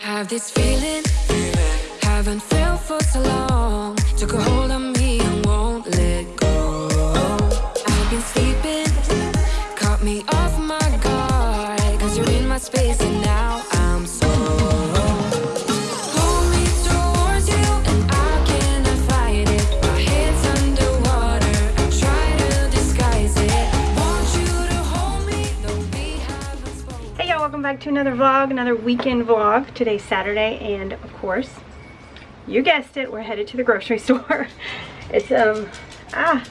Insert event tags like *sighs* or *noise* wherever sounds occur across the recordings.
Have this feeling, haven't felt for so long. Took a hold to another vlog, another weekend vlog. Today's Saturday and of course, you guessed it, we're headed to the grocery *laughs* store. it's um ah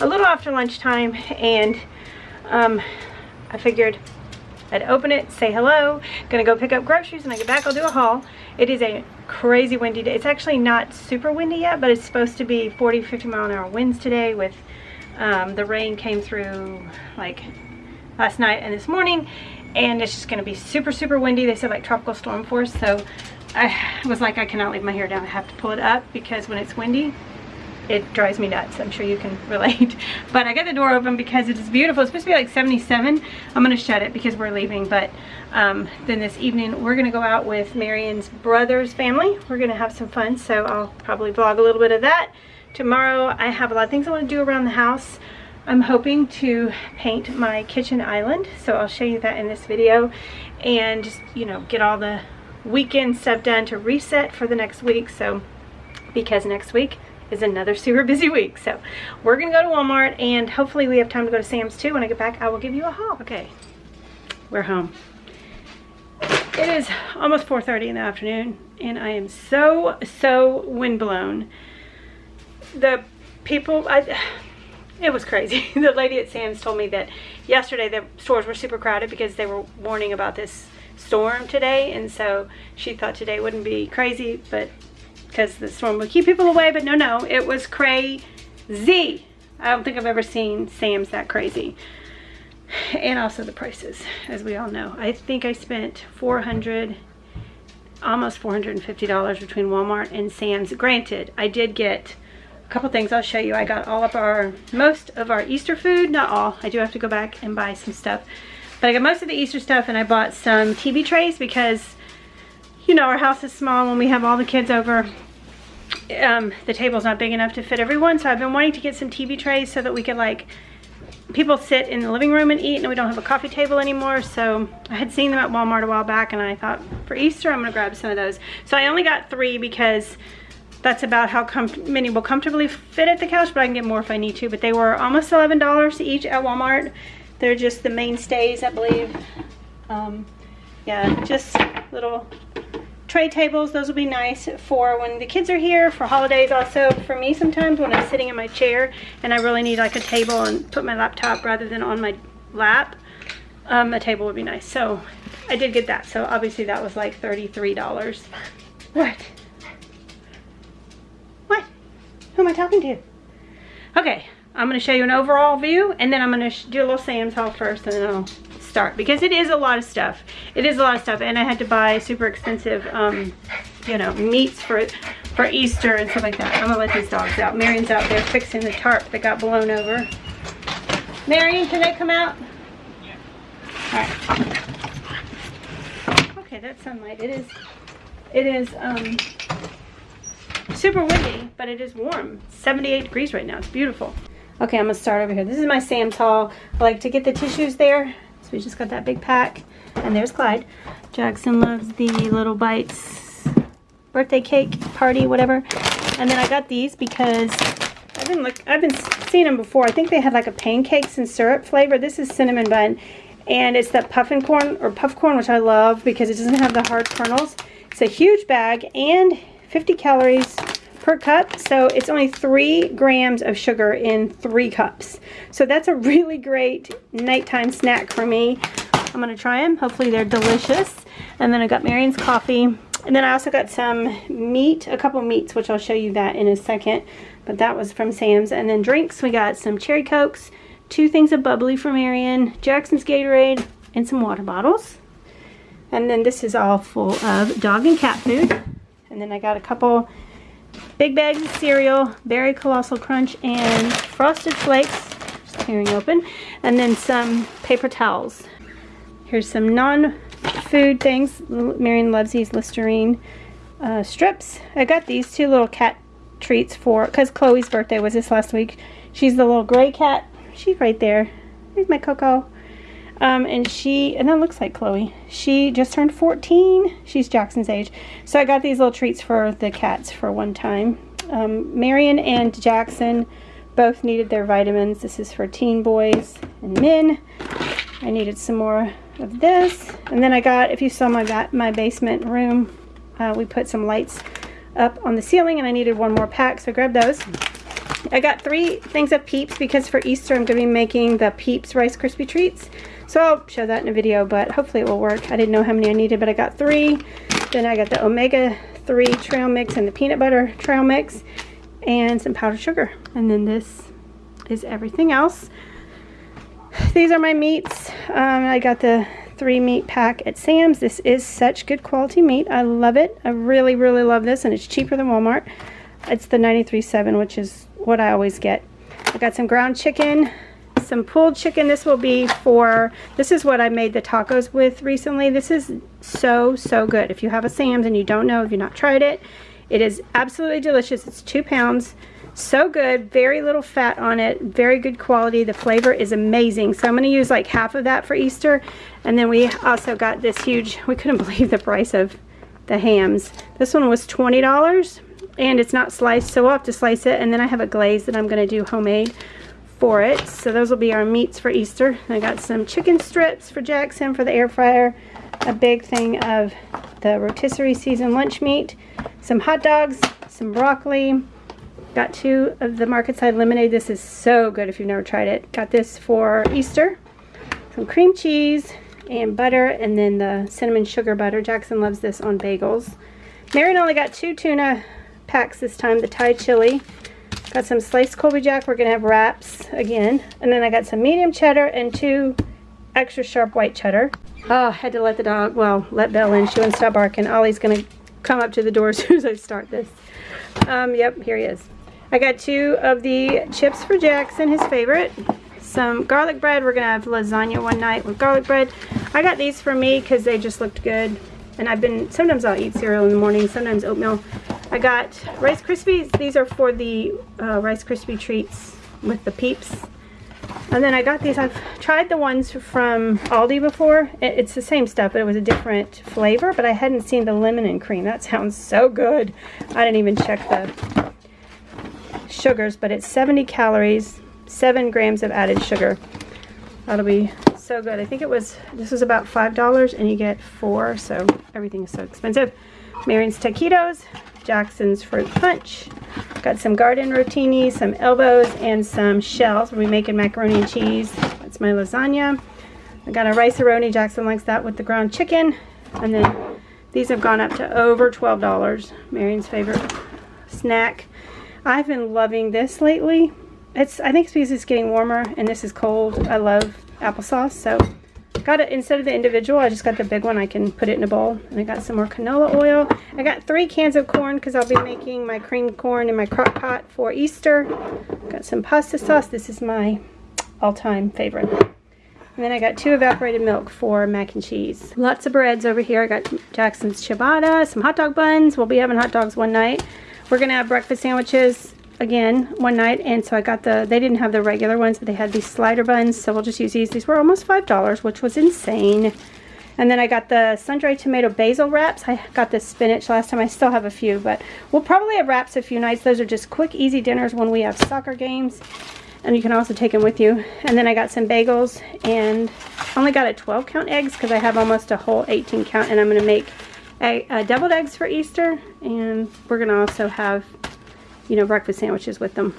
a little after lunchtime and um I figured I'd open it, say hello, gonna go pick up groceries and I get back I'll do a haul. It is a crazy windy day. It's actually not super windy yet, but it's supposed to be 40, 50 mile an hour winds today with um, the rain came through like last night and this morning and it's just going to be super super windy. They said like tropical storm force so I was like I cannot leave my hair down. I have to pull it up because when it's windy it drives me nuts. I'm sure you can *laughs* relate. But I got the door open because it is beautiful. It's supposed to be like 77 I'm gonna shut it because we're leaving but um, then this evening we're gonna go out with Marion's brother's family. We're gonna have some fun so I'll probably vlog a little bit of that. Tomorrow I have a lot of things I want to do around the house I'm hoping to paint my kitchen island so I'll show you that in this video. And just you know get all the weekend stuff done to reset for the next week. So because next week is another *laughs* super busy week. So we're gonna go to Walmart and hopefully we have time to go to Sam's too. When I get back I will give you a haul. Okay. We're home. It is almost 4:30 in the afternoon and I am so so windblown. The people I it was crazy. *laughs* the lady at Sam's told me that yesterday the stores were super crowded because they were warning about this storm today and so she thought today wouldn't be crazy but because the storm would keep people away but no no it was crazy. I don't think I've ever seen Sam's that crazy. And also the prices as we all know. I think I spent 400 almost $450 between Walmart and Sam's. Granted I did get a couple things I'll show you. I got all of our, most of our Easter food, not all. I do have to go back and buy some stuff. But I got most of the Easter stuff and I bought some TV trays because, you know, our house is small when we have all the kids over. Um, the table's not big enough to fit everyone. So I've been wanting to get some TV trays so that we could like, people sit in the living room and eat and we don't have a coffee table anymore. So I had seen them at Walmart a while back and I thought for Easter I'm gonna grab some of those. So I only got three because that's about how many will comfortably fit at the couch, but I can get more if I need to. But they were almost $11 each at Walmart. They're just the mainstays, I believe. Um, yeah, just little tray tables. Those will be nice for when the kids are here, for holidays also. For me sometimes when I'm sitting in my chair and I really need like a table and put my laptop rather than on my lap, um, a table would be nice. So I did get that. So obviously that was like $33. *laughs* What? Who am I talking to? Okay, I'm going to show you an overall view and then I'm going to do a little Sam's haul first and then I'll start because it is a lot of stuff. It is a lot of stuff and I had to buy super expensive, um, you know, meats for for Easter and stuff like that. I'm going to let these dogs out. Marion's out there fixing the tarp that got blown over. Marion, can they come out? Yeah. All right. Okay, that's sunlight. It is, it is, um, super windy, but it is warm. 78 degrees right now. It's beautiful. Okay, I'm gonna start over here. This is my Sam's haul. I like to get the tissues there. So we just got that big pack. And there's Clyde. Jackson loves the little bites birthday cake party, whatever. And then I got these because I've been look I've been seeing them before. I think they had like a pancakes and syrup flavor. This is cinnamon bun. And it's that puffin corn or puff corn, which I love because it doesn't have the hard kernels. It's a huge bag and 50 calories per cup so it's only three grams of sugar in three cups. So that's a really great nighttime snack for me. I'm gonna try them hopefully they're delicious. And then I got Marion's coffee. And then I also got some meat a couple meats which I'll show you that in a second. But that was from Sam's. And then drinks we got some cherry cokes two things of bubbly for Marion Jackson's Gatorade and some water bottles. And then this is all full of dog and cat food and then I got a couple big bags of cereal, Berry Colossal Crunch, and Frosted Flakes, just tearing open, and then some paper towels. Here's some non food things. Marion loves these Listerine uh, strips. I got these two little cat treats for, because Chloe's birthday was this last week. She's the little gray cat. She's right there. There's my Coco. Um, and she, and that looks like Chloe. She just turned 14. She's Jackson's age. So I got these little treats for the cats for one time. Um, Marion and Jackson both needed their vitamins. This is for teen boys and men. I needed some more of this. And then I got, if you saw my, my basement room, uh, we put some lights up on the ceiling and I needed one more pack, so I grabbed those. I got three things of Peeps because for Easter I'm going to be making the Peeps Rice Krispie Treats. So I'll show that in a video, but hopefully it will work. I didn't know how many I needed, but I got three. Then I got the omega-3 trail mix and the peanut butter trail mix and some powdered sugar. And then this is everything else. These are my meats. Um, I got the three meat pack at Sam's. This is such good quality meat. I love it. I really, really love this, and it's cheaper than Walmart. It's the 93.7, which is what I always get. I got some ground chicken, some pulled chicken. This will be for, this is what I made the tacos with recently. This is so, so good. If you have a Sam's and you don't know, if you've not tried it, it is absolutely delicious. It's two pounds. So good, very little fat on it, very good quality. The flavor is amazing. So I'm gonna use like half of that for Easter. And then we also got this huge, we couldn't *laughs* believe the price of the hams. This one was $20 and it's not sliced, so we'll have to slice it. And then I have a glaze that I'm gonna do homemade for it. So those will be our meats for Easter. I got some chicken strips for Jackson for the air fryer, a big thing of the rotisserie seasoned lunch meat, some hot dogs, some broccoli, Got two of the Market Side lemonade. This is so good if you've never tried it. Got this for Easter. Some cream cheese and butter and then the cinnamon sugar butter. Jackson loves this on bagels. Marion only got two tuna packs this time, the Thai chili. Got some sliced Colby Jack. We're going to have wraps again. And then I got some medium cheddar and two extra sharp white cheddar. Oh, I had to let the dog, well, let Belle in. She wouldn't stop barking. Ollie's going to come up to the door *laughs* as soon as I start this. Um, yep, here he is. I got two of the chips for Jackson, his favorite. Some garlic bread. We're going to have lasagna one night with garlic bread. I got these for me because they just looked good. And I've been, sometimes I'll eat cereal in the morning, sometimes oatmeal. I got Rice Krispies. These are for the uh, Rice Krispie treats with the peeps. And then I got these. I've tried the ones from Aldi before. It's the same stuff, but it was a different flavor. But I hadn't seen the lemon and cream. That *laughs* sounds so good. I didn't even check the sugars, but it's 70 calories, 7 grams of added sugar. That'll be so good. I think it was, this was about $5 and you get four, so everything is so expensive. Marion's taquitos, Jackson's fruit punch. Got some garden rotini, some elbows, and some shells. We'll be making macaroni and cheese. That's my lasagna. I got a rice-a-roni. Jackson likes that with the ground chicken. And then these have gone up to over $12. Marion's favorite snack. I've been loving this lately. It's I think it's because it's getting warmer and this is cold. I love applesauce, so got it instead of the individual. I just got the big one. I can put it in a bowl. And I got some more canola oil. I got three cans of corn because I'll be making my creamed corn in my crock pot for Easter. Got some pasta sauce. This is my all-time favorite. And then I got two evaporated milk for mac and cheese. Lots of breads over here. I got Jackson's ciabatta, some hot dog buns. We'll be having hot dogs one night. We're to have breakfast sandwiches again one night and so I got the they didn't have the regular ones but they had these slider buns so we'll just use these. These were almost five dollars which was insane. And then I got the sun-dried tomato basil wraps. I got the spinach last time. I still have a few but we'll probably have wraps a few nights. Those are just quick easy dinners when we have soccer games and you can also take them with you. And then I got some bagels and only got a 12 count eggs because I have almost a whole 18 count and I'm going to make a, a deviled eggs for Easter and we're gonna also have you know breakfast sandwiches with them.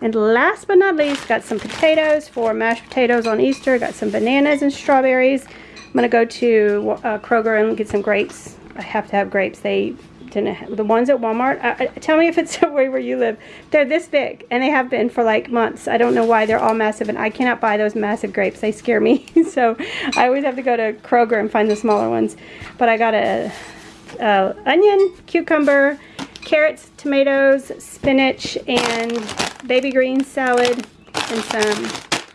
And last but not least got some potatoes for mashed potatoes on Easter got some bananas and strawberries. I'm gonna go to uh, Kroger and get some grapes. I have to have grapes. They didn't have, the ones at Walmart uh, tell me if it's *laughs* the way where you live. They're this big and they have been for like months. I don't know why they're all massive and I cannot buy those massive grapes. They scare me. *laughs* So I always have to go to Kroger and find the smaller ones. But I got a, a onion cucumber carrots tomatoes spinach and baby green salad and some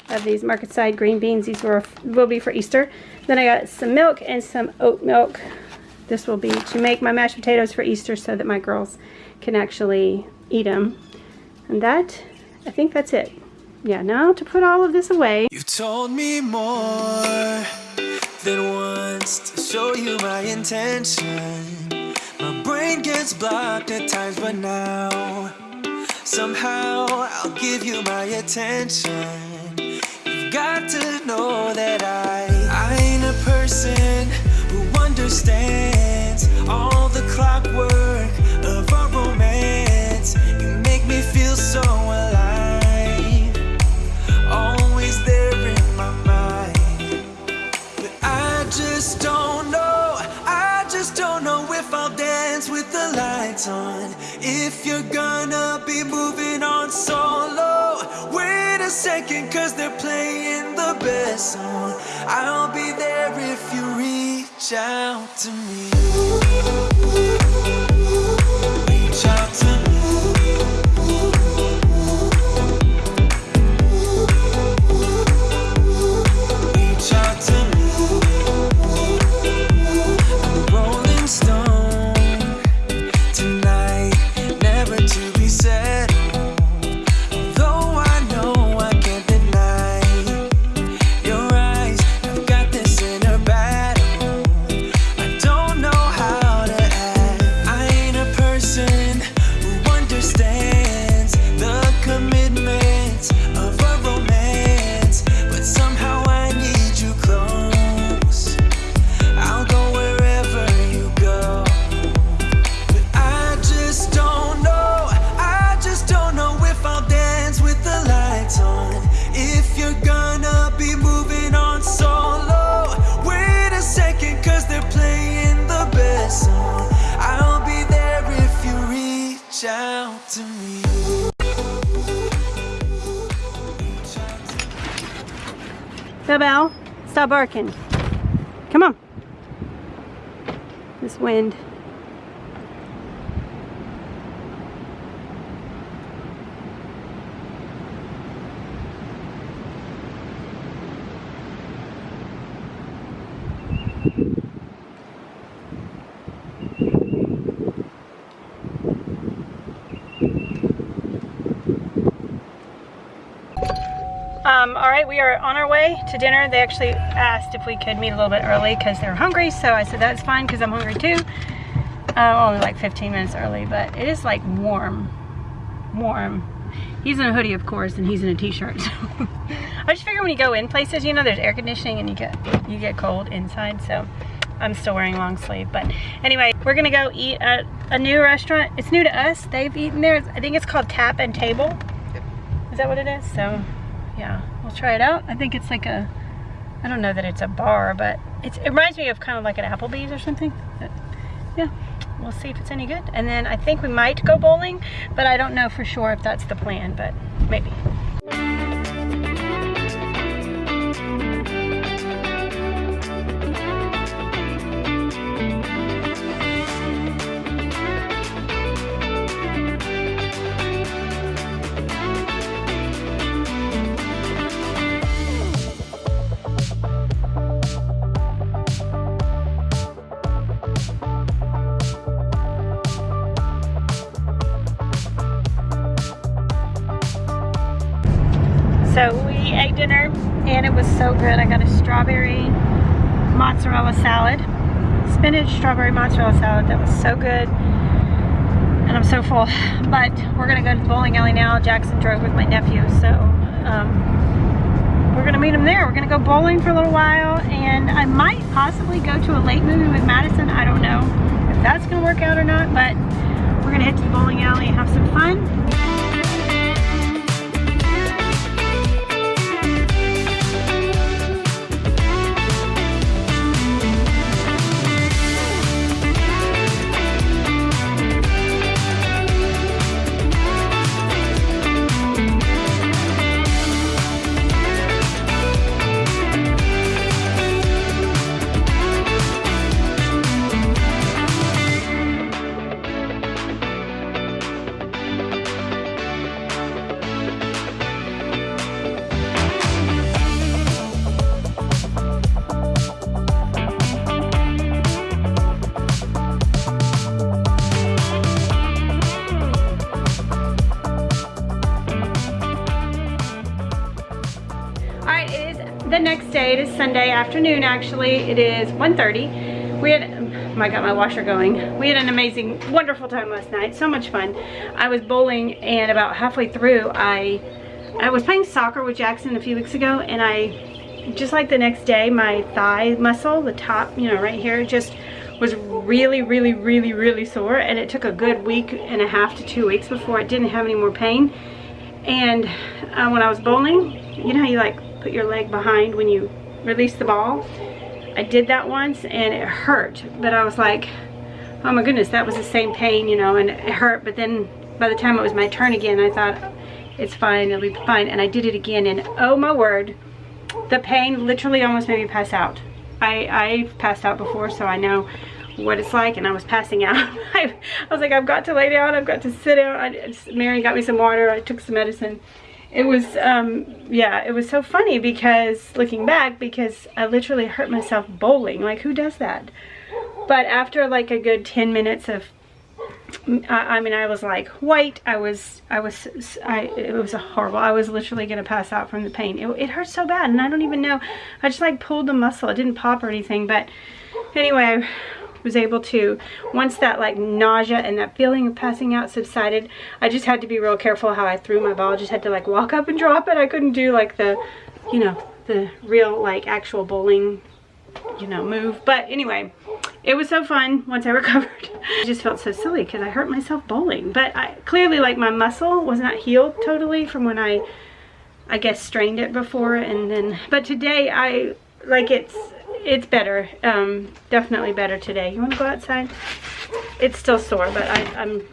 of these market side green beans these were will be for Easter Then I got some milk and some oat milk. This will be to make my mashed potatoes for Easter so that my girls can actually eat them. And that, I think that's it. Yeah, now to put all of this away. You told me more than once to show you my intention. My brain gets blocked at times, but now somehow I'll give you my attention. You've got to know that I, I ain't a person who understands all the clockwork of our romance. You make me feel so alive, lights on. If you're gonna be moving on solo, wait a second, cause they're playing the best song. I'll be there if you reach out to me. Out to me. Belle, stop barking. Come on. This wind. Um, all right, we are on our way to dinner. They actually asked if we could meet a little bit early because they're hungry. So I said that's fine because I'm hungry too. Uh, only like 15 minutes early, but it is like warm, warm. He's in a hoodie, of course, and he's in a t-shirt. So *laughs* I just figure when you go in places, you know, there's air conditioning and you get you get cold inside. So I'm still wearing long sleeve. But anyway, we're gonna go eat at a new restaurant. It's new to us. They've eaten there. I think it's called Tap and Table. Is that what it is? So yeah, we'll try it out. I think it's like a, I don't know that it's a bar, but it reminds me of kind of like an Applebee's or something. But yeah, we'll see if it's any good. And then I think we might go bowling, but I don't know for sure if that's the plan, but maybe. Strawberry mozzarella salad. That was so good. And I'm so full. But we're gonna go to the bowling alley now. Jackson drove with my nephew, so um, we're gonna meet him there. We're gonna go bowling for a little while and I might possibly go to a late movie with Madison. I don't know if that's gonna work out or not, but we're gonna head to the bowling alley and have some fun. Afternoon actually. It is 1.30. We had, um, I got my washer going. We had an amazing, wonderful time last night. So much fun. I was bowling and about halfway through I, I was playing soccer with Jackson a few weeks ago and I, just like the next day, my thigh muscle, the top, you know, right here, just was really, really, really, really sore. And it took a good week and a half to two weeks before it didn't have any more pain. And uh, when I was bowling, you know you like put your leg behind when you release the ball? I did that once and it hurt, but I was like, oh my goodness, that was the same pain, you know, and it hurt. But then by the time it was my turn again, I thought, it's fine, it'll be fine. And I did it again and oh my word, the pain literally almost made me pass out. I, I've passed out before, so I know what it's like and I was passing out. *laughs* I, I, was like, I've got to lay down, I've got to sit down. I, Mary got me some water, I took some medicine. It was, um, yeah, it was so funny because, looking back, because I literally hurt myself bowling. Like, who does that? But after like a good 10 minutes of I, mean, I was like white. I was, I was, I, it was a horrible. I was literally going to pass out from the pain. It, it hurt so bad. And I don't even know. I just like pulled the muscle. It didn't pop or anything. But anyway, was able to, once that like nausea and that feeling of passing out subsided, I just had to be real careful how I threw my ball. I just had to like walk up and drop it. I couldn't do like the, you know, the real like actual bowling, you know, move. But anyway, it was so fun once I *laughs* recovered. I just felt so silly because I hurt myself bowling. But I clearly like my muscle was not healed totally from when I, I guess strained it before and then, but today I, like it's, it's better. Um, definitely better today. You want to go outside? It's still sore, but I, I'm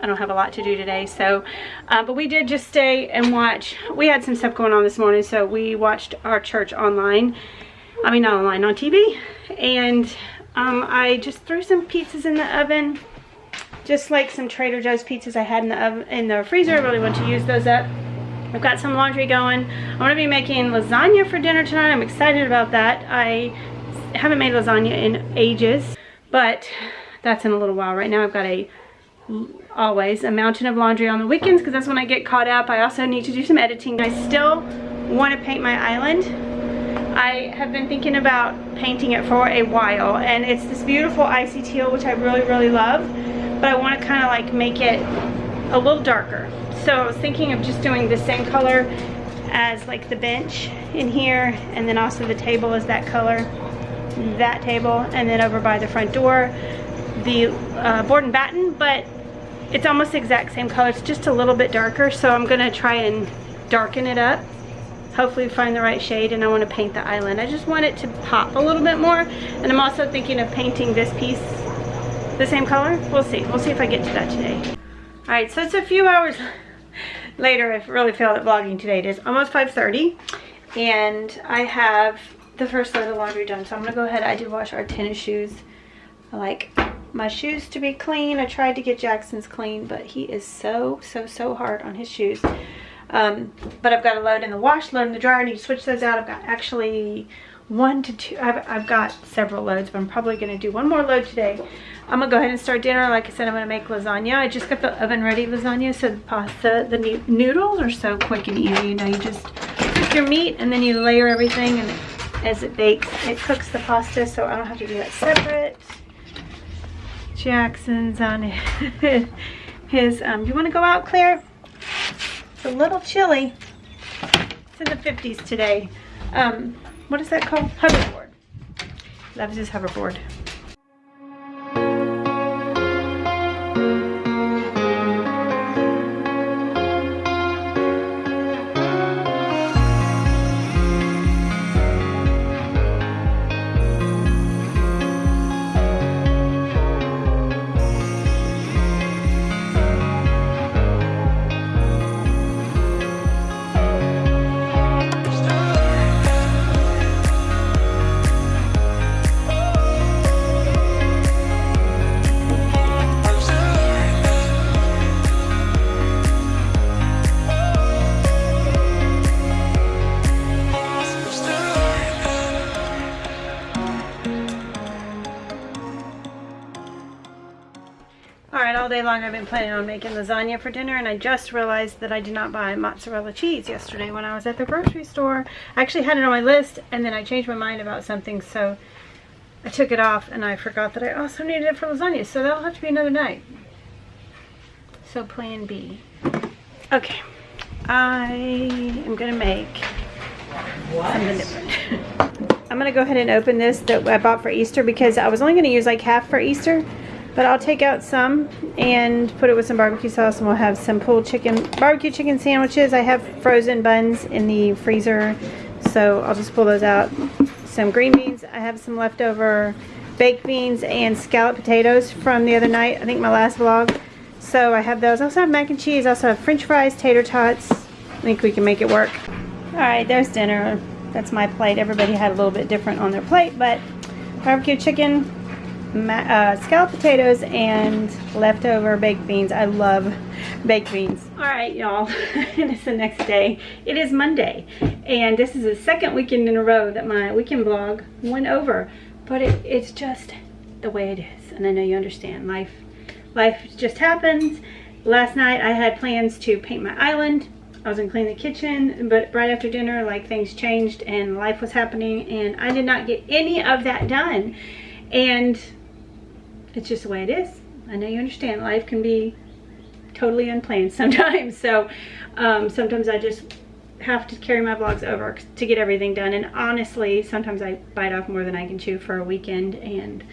I don't have a lot to do today. So, uh, but we did just stay and watch. We had some stuff going on this morning, so we watched our church online. I mean, not online, on TV. And um, I just threw some pizzas in the oven. Just like some Trader Joe's pizzas I had in the oven, in the freezer. I really want to use those up. I've got some laundry going. I'm going to be making lasagna for dinner tonight. I'm excited about that. I haven't made lasagna in ages, but that's in a little while. Right now I've got a, always, a mountain of laundry on the weekends because that's when I get caught up. I also need to do some editing. I still want to paint my island. I have been thinking about painting it for a while and it's this beautiful icy teal which I really really love but I want to kind of like make it a little darker so I was thinking of just doing the same color as like the bench in here and then also the table is that color that table and then over by the front door the uh, board and batten but it's almost the exact same color. It's just a little bit darker so I'm gonna try and darken it up hopefully find the right shade and I want to paint the island. I just want it to pop a little bit more and I'm also thinking of painting this piece the same color. We'll see. We'll see if I get to that today. All right so it's a few hours later. I really failed at vlogging today. It is almost 5:30, and I have the first load of laundry done. So I'm gonna go ahead. I did wash our tennis shoes. I like my shoes to be clean. I tried to get Jackson's clean, but he is so, so, so hard on his shoes. Um, but I've got a load in the wash, load in the dryer. I need to switch those out. I've got actually one to two. I've, I've got several loads, but I'm probably going to do one more load today. I'm going to go ahead and start dinner. Like I said, I'm going to make lasagna. I just got the oven ready lasagna, so the pasta, the noodles are so quick and easy. You know, you just cook your meat and then you layer everything and as it bakes. It cooks the pasta so I don't have to do that separate. Jackson's on his, *laughs* um, you want to go out, Claire? It's a little chilly. It's in the 50s today. Um, what is that called? Hoverboard. Loves his hoverboard. Planning on making lasagna for dinner and I just realized that I did not buy mozzarella cheese yesterday when I was at the grocery store. I actually had it on my list and then I changed my mind about something so I took it off and I forgot that I also needed it for lasagna so that'll have to be another night. So plan B. Okay, I am gonna make something different. *laughs* I'm gonna go ahead and open this that I bought for Easter because I was only gonna use like half for Easter but I'll take out some and put it with some barbecue sauce and we'll have some pulled chicken, barbecue chicken sandwiches. I have frozen buns in the freezer, so I'll just pull those out. Some green beans. I have some leftover baked beans and scalloped potatoes from the other night. I think my last vlog. So I have those. I also have mac and cheese. I also have french fries, tater tots. I think we can make it work. Alright, there's dinner. That's my plate. Everybody had a little bit different on their plate, but barbecue chicken, uh, scalloped potatoes and leftover baked beans. I love baked beans. All right, y'all, *laughs* it is the next day. It is Monday, and this is the second weekend in a row that my weekend vlog went over, but it, it's just the way it is, and I know you understand. Life, life just happens. Last night I had plans to paint my island. I was gonna clean the kitchen, but right after dinner, like things changed and life was happening, and I did not get any of that done. And it's just the way it is. I know you understand life can be totally unplanned *laughs* sometimes. So um, sometimes I just have to carry my vlogs over to get everything done. And honestly, sometimes I bite off more than I can chew for a weekend. And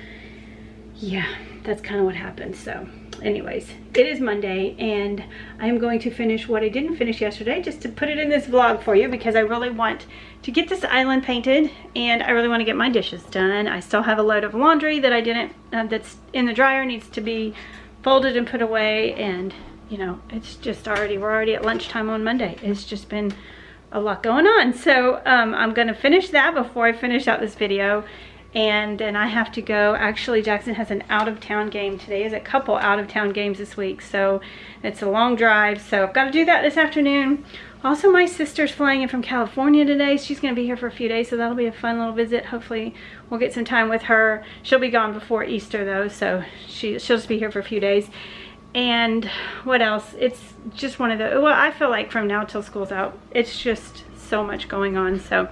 yeah, that's kind of what happens. So anyways, it is Monday and I am going to finish what I didn't finish yesterday just to put it in this vlog for you because I really want to get this island painted and I really want to get my dishes done. I still have a load of laundry that I didn't, uh, that's in the dryer needs to be folded and put away and you know, it's just already, we're already at lunchtime on Monday. It's just been a lot going on. So um, I'm going to finish that before I finish out this video and then I have to go. Actually, Jackson has an out-of-town game today. Is a couple out-of-town games this week, so it's a long drive. So I've got to do that this afternoon. Also, my sister's flying in from California today. She's going to be here for a few days, so that'll be a fun little visit. Hopefully, we'll get some time with her. She'll be gone before Easter, though, so she, she'll just be here for a few days. And what else? It's just one of the, well, I feel like from now till school's out, it's just so much going on. So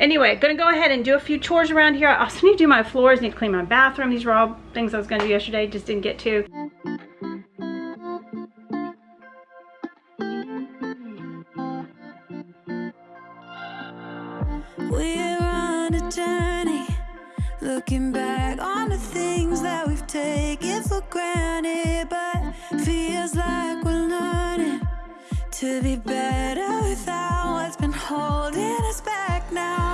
anyway, gonna go ahead and do a few chores around here. I also need to do my floors, need to clean my bathroom. These were all things I was gonna do yesterday, just didn't get to. We're on a journey, looking back on the things that we've taken for granted, but feels like we're learning to be better without what's been holding us back now.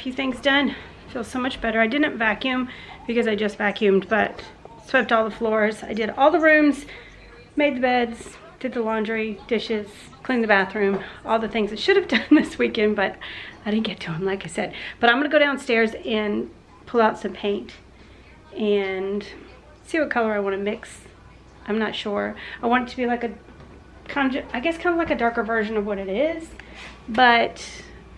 Few things done. Feels so much better. I didn't vacuum because I just vacuumed, but swept all the floors. I did all the rooms, made the beds, did the laundry, dishes, cleaned the bathroom, all the things I should have *laughs* done this weekend, but I didn't get to them, like I said. But I'm gonna go downstairs and pull out some paint and see what color I wanna mix. I'm not sure. I want it to be like a kind of, I guess kind of like a darker version of what it is, but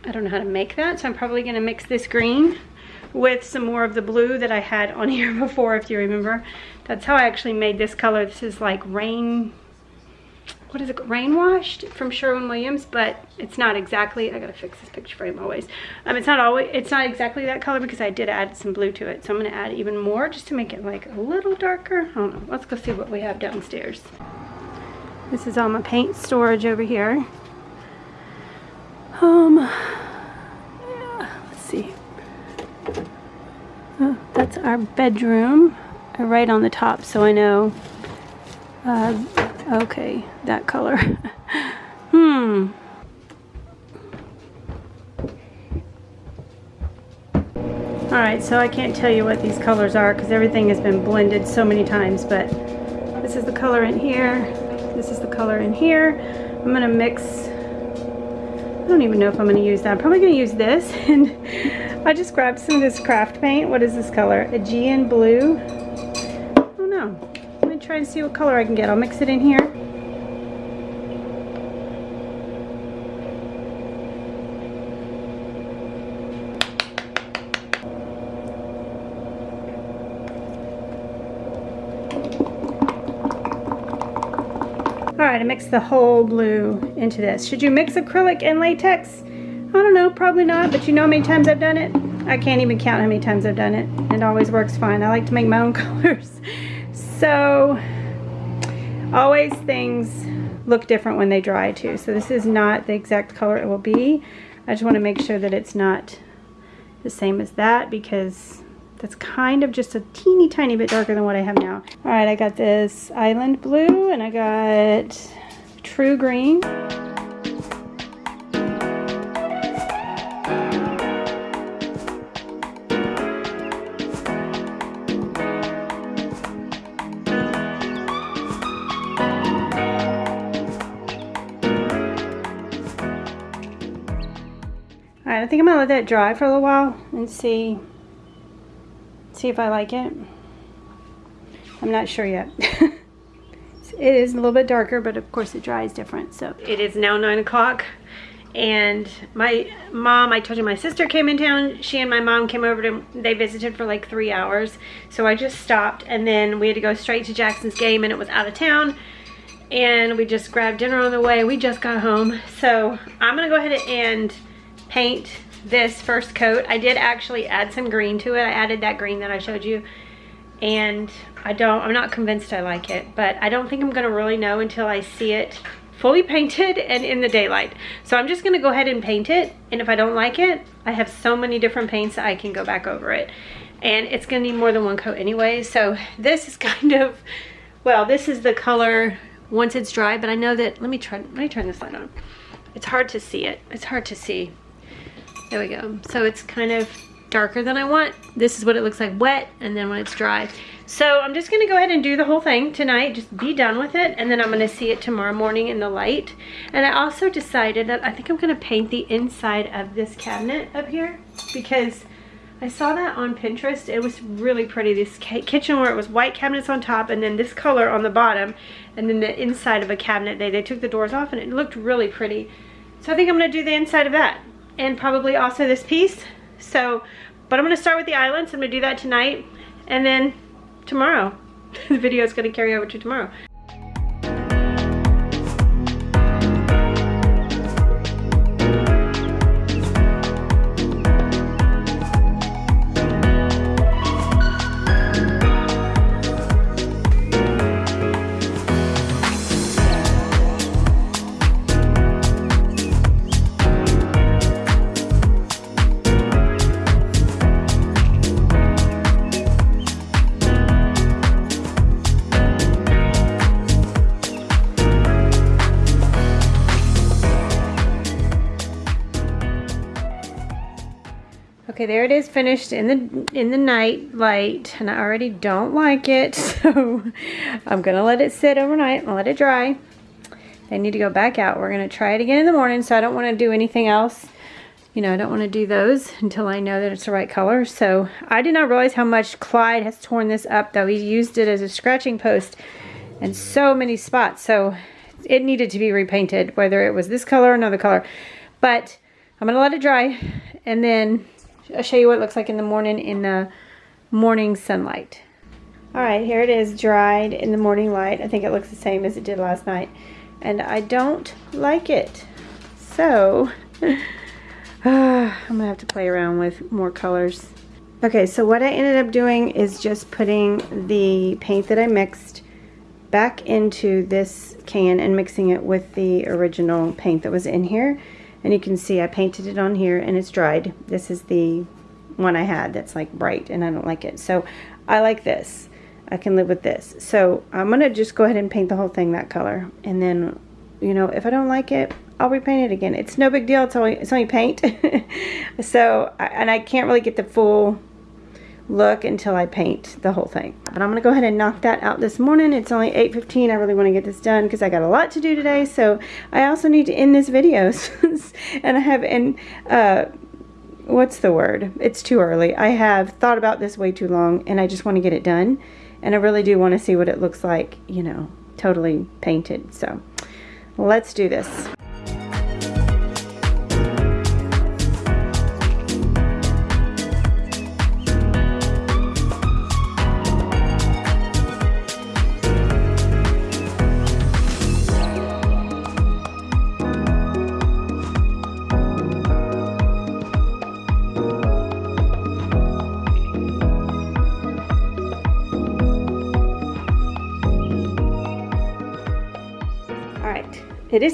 I don't know how to make that. So I'm probably gonna mix this green with some more of the blue that I had on *laughs* here before, if you remember. That's how I actually made this color. This is like rain, what is it, rain washed from Sherwin-Williams, but it's not exactly, I gotta fix this picture frame always. Um, it's not always, it's not exactly that color because I did add some blue to it. So I'm gonna add even more just to make it like a little darker. I don't know, let's go see what we have downstairs. This is all my paint storage over here. Um, yeah, let's see. Oh, that's our bedroom. I write on the top so I know. Uh, okay, that color. *laughs* hmm. Alright, so I can't tell you what these colors are because everything has been blended so many times, but this is the color in here. This is the color in here. I'm going to mix I don't even know if I'm going to use that. I'm probably going to use this. *laughs* And I just grabbed some of this craft paint. What is this color? Aegean blue. Oh, I don't know. Let me try and see what color I can get. I'll mix it in here. Right, I mixed the whole blue into this. Should you mix acrylic and latex? I don't know, probably not, but you know how many times I've done it? I can't even count how many times I've done it. It always works fine. I like to make my own *laughs* colors. So, always things look different when they dry too. So this is not the exact color it will be. I just want to make sure that it's not the same as that because that's kind of just a teeny tiny bit darker than what I have now. All right, I got this island blue and I got true green. All right, I think I'm gonna let that dry for a little while and see see if I like it. I'm not sure yet. *laughs* it is a little bit darker, but of course it dries different. So it is now nine o'clock and my mom, I told you my sister came in town. She and my mom came over to, they visited for like three hours. So I just stopped and then we had to go straight to Jackson's game and it was out of town. And we just grabbed dinner on the way. We just got home. So I'm gonna go ahead and paint this first coat. I did actually add some green to it. I added that green that I showed you. And I don't, I'm not convinced I like it, but I don't think I'm gonna really know until I see it fully *laughs* painted and in the daylight. So I'm just gonna go ahead and paint it. And if I don't like it, I have so many different paints that I can go back over it. And it's gonna need more than one coat anyway. So *laughs* this is kind of, well, this is the color once it's dry, but I know that, let me try, let me turn this light on. It's hard to see it. It's hard to see. There we go. So it's kind of darker than I want. This is what it looks like wet and then when it's dry. So I'm just gonna go ahead and do the whole thing tonight, just be done with it, and then I'm gonna see it tomorrow morning in the light. And I also decided that I think I'm gonna paint the inside of this cabinet up here because I saw that on Pinterest. It was really pretty. This kitchen where it was white cabinets on top and then this color on the bottom and then the inside of a cabinet. They, they took the doors off and it looked really pretty. So I think I'm going to do the inside of that and probably also this piece. So, but I'm to start with the islands. I'm to do that tonight and then tomorrow. *laughs* the video is to carry over to tomorrow. Okay, there it is finished in the in the night light, and I already don't like it, *laughs* so I'm gonna let it sit overnight and let it dry. They need to go back out. We're gonna try it again in the morning, so I don't want to do anything else. You know, I don't want to do those until I know that it's the right color. So I did not realize how much Clyde has torn this up, though. He used it as a scratching post in so many spots, so it needed to be repainted, whether it was this color or another color. But I'm gonna let it dry, and then I'll show you what it looks like in the morning in the morning sunlight. All right, here it is dried in the morning light. I think it looks the same as it did last night. And I don't like it. So, *sighs* I'm gonna have to play around with more colors. Okay, so what I ended up doing is just putting the paint that I mixed back into this can and mixing it with the original paint that was in here. And you can see I painted it on here and it's dried. This is the one I had that's like bright and I don't like it. So I like this. I can live with this. So I'm going to just go ahead and paint the whole thing that color. And then, you know, if I don't like it, I'll repaint it again. It's no big deal. It's only, it's only paint. *laughs* so, and I can't really get the full look until I paint the whole thing. But I'm going to go ahead and knock that out this morning. It's only 8.15. I really want to get this done because I got a lot to do today. So I also need to end this video. *laughs* and I have, and uh, what's the word? It's too early. I have thought about this way too long and I just want to get it done. And I really do want to see what it looks like, you know, totally painted. So let's do this.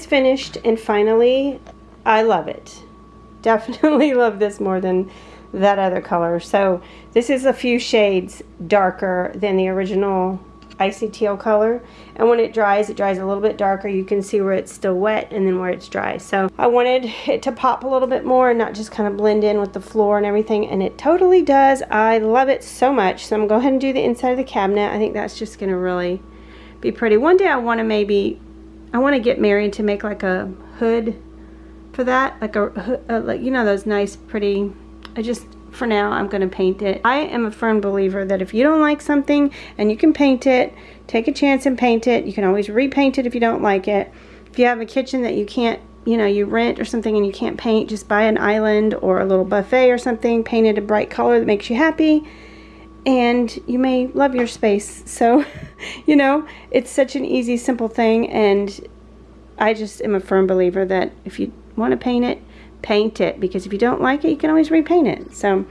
Finished and finally I love it. *laughs* Definitely love this more than that other color. So this is a few shades darker than the original icy teal color. And when it dries it dries a little bit darker. You can see where it's still wet and then where it's dry. So I wanted it to pop a little bit more and not just kind of blend in with the floor and everything. And it totally does. I love it so much. So I'm gonna go ahead and do the inside of the cabinet. I think that's just gonna really be pretty. One day I want to maybe I want to get married to make like a hood for that like a, a uh, like you know those nice pretty I just for now I'm going to paint it. I am a firm believer that if you don't like something and you can paint it take a chance and paint it. You can always repaint it if you don't like it. If you have a kitchen that you can't you know you rent or something and you can't paint just buy an island or a little buffet or something paint it a bright color that makes you happy and you may love your space. So, *laughs* you know, it's such an easy, simple thing, and I just am a firm believer that if you want to paint it, paint it, because if you don't like it, you can always repaint it. So.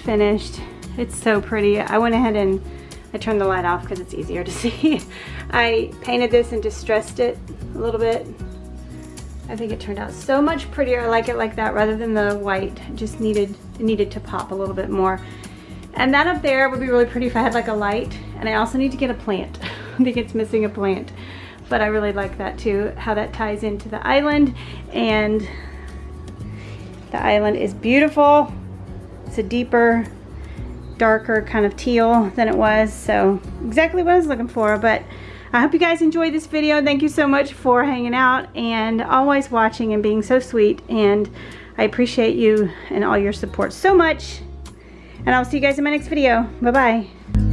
Finished. It's so pretty. I went ahead and I turned the light off because it's easier to *laughs* see. I painted this and distressed it a little bit. I think it turned out so much prettier. I like it like that rather than the white. It just needed, needed to pop a little bit more. And that up there would be really pretty if I had like a light. And I also need to get a plant. *laughs* I think it's missing a plant. But I really like that too, how that ties into the island. And the island is beautiful. A deeper, darker kind of teal than it was. So exactly what I was looking for. But I hope you guys enjoyed this video. Thank you so much for hanging out and always watching and being so sweet. And I appreciate you and all your support so much. And I'll see you guys in my next video. Bye-bye.